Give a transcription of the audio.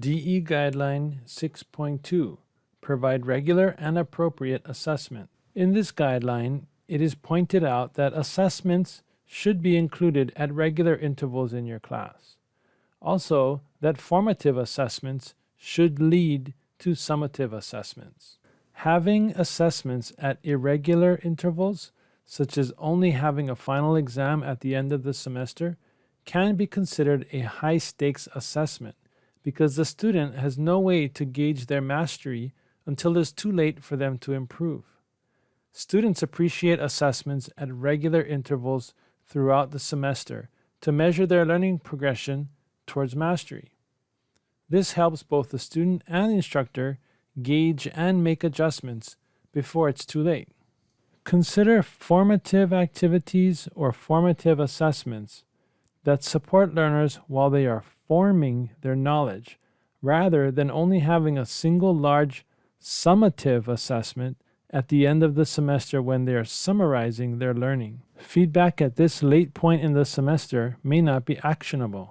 DE Guideline 6.2 Provide regular and appropriate assessment. In this guideline, it is pointed out that assessments should be included at regular intervals in your class. Also, that formative assessments should lead to summative assessments. Having assessments at irregular intervals, such as only having a final exam at the end of the semester, can be considered a high stakes assessment because the student has no way to gauge their mastery until it's too late for them to improve. Students appreciate assessments at regular intervals throughout the semester to measure their learning progression towards mastery. This helps both the student and instructor gauge and make adjustments before it's too late. Consider formative activities or formative assessments that support learners while they are forming their knowledge, rather than only having a single large summative assessment at the end of the semester when they are summarizing their learning. Feedback at this late point in the semester may not be actionable.